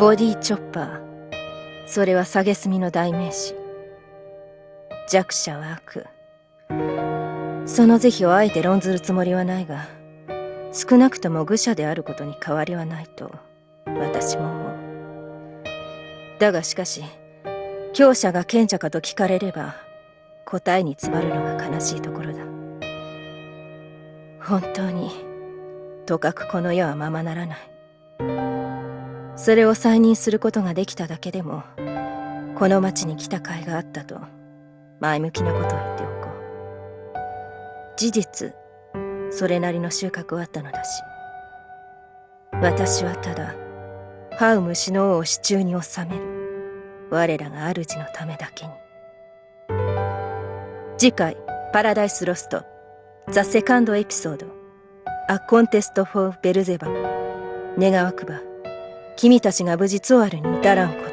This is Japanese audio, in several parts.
ボディチョッパー。それは蔑みの代名詞。弱者は悪。その是非をあえて論ずるつもりはないが少なくとも愚者であることに変わりはないと私も思う。だがしかし強者が賢者かと聞かれれば答えに詰まるのが悲しいところだ。本当にとかくこの世はままならない。それを再認することができただけでもこの町に来た甲斐があったと前向きなことを言っておこう。事実それなりの収穫はあったのだし私はただハウムシノ王を手中に収める我らが主のためだけに。次回「パラダイス・ロスト」ザ・セカンド・エピソード「ア・コンテスト・フォー・ベルゼバ」願わくば君たちが無事ツオアルに至らんこと。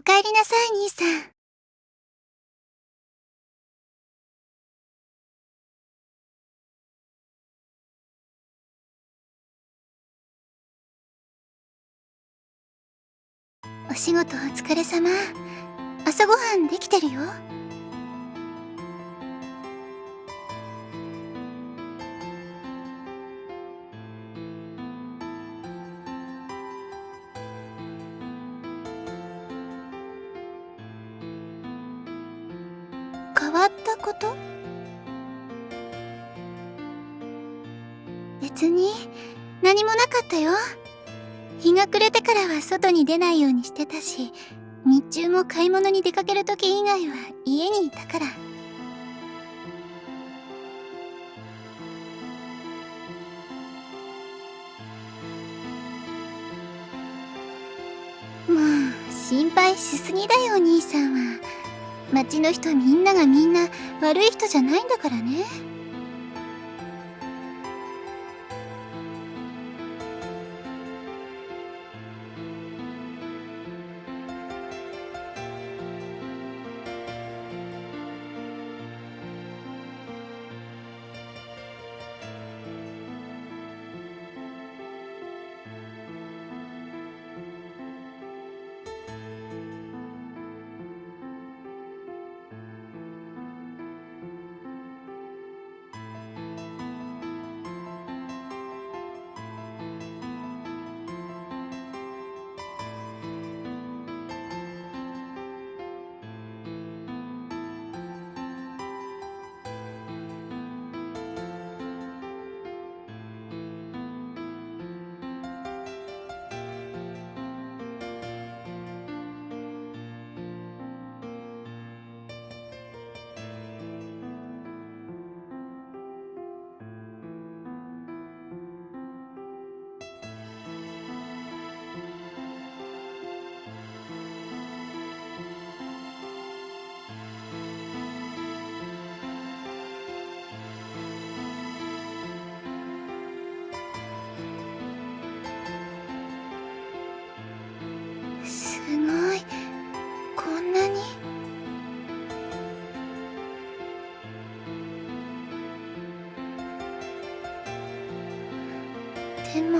おかえりなさい、兄さん。お仕事お疲れ様。朝ごはんできてるよ。ったこと？別に何もなかったよ。日が暮れてからは外に出ないようにしてたし、日中も買い物に出かける時以外は家にいたから。もう心配しすぎだよ兄さんは町の人みんながみんな悪い人じゃないんだからね。でも。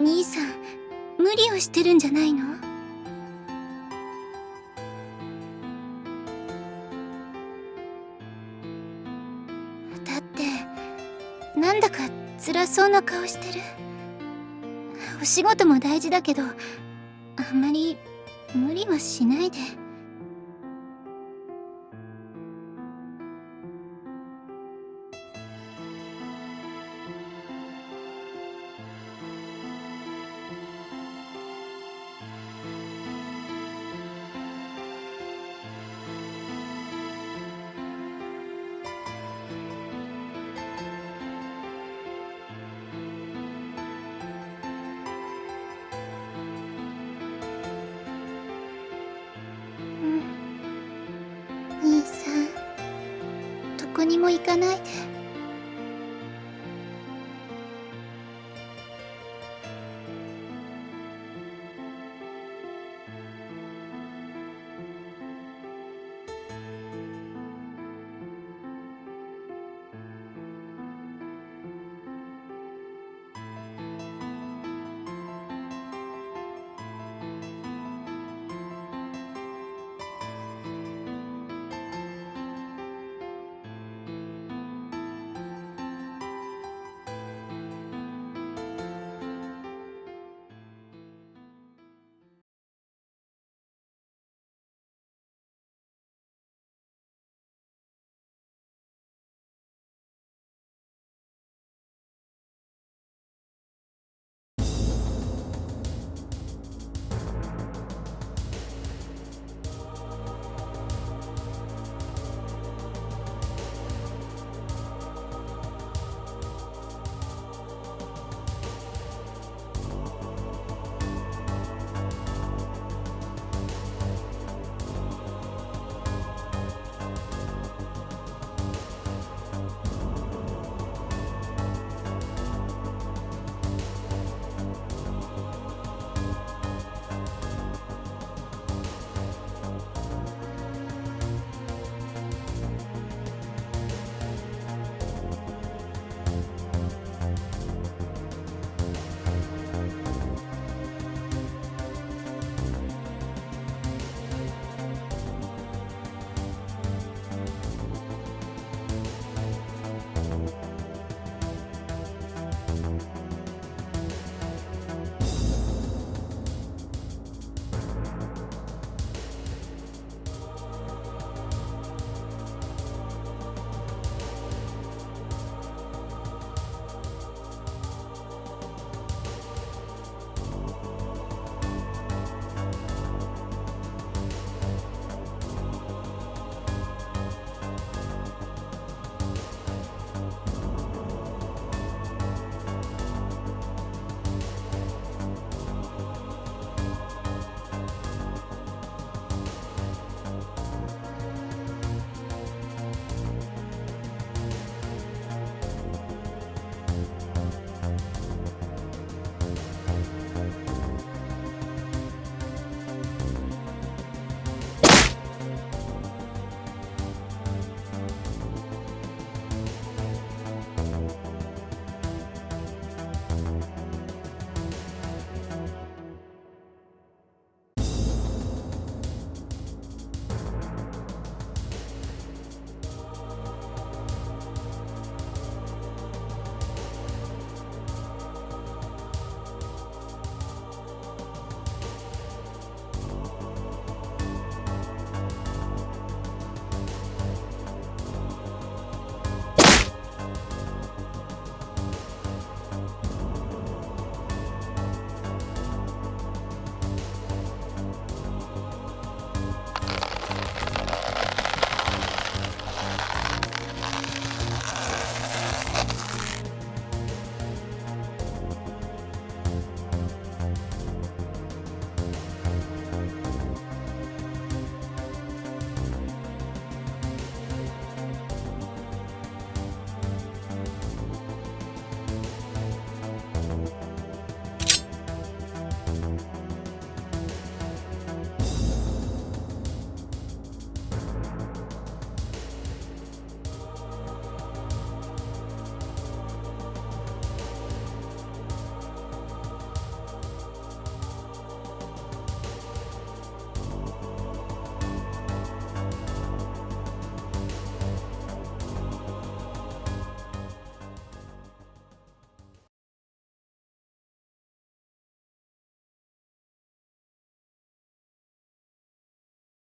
兄さん無理をしてるんじゃないの？だってなんだか辛そうな顔してる。お仕事も大事だけどあんまり無理はしないで。も行かない。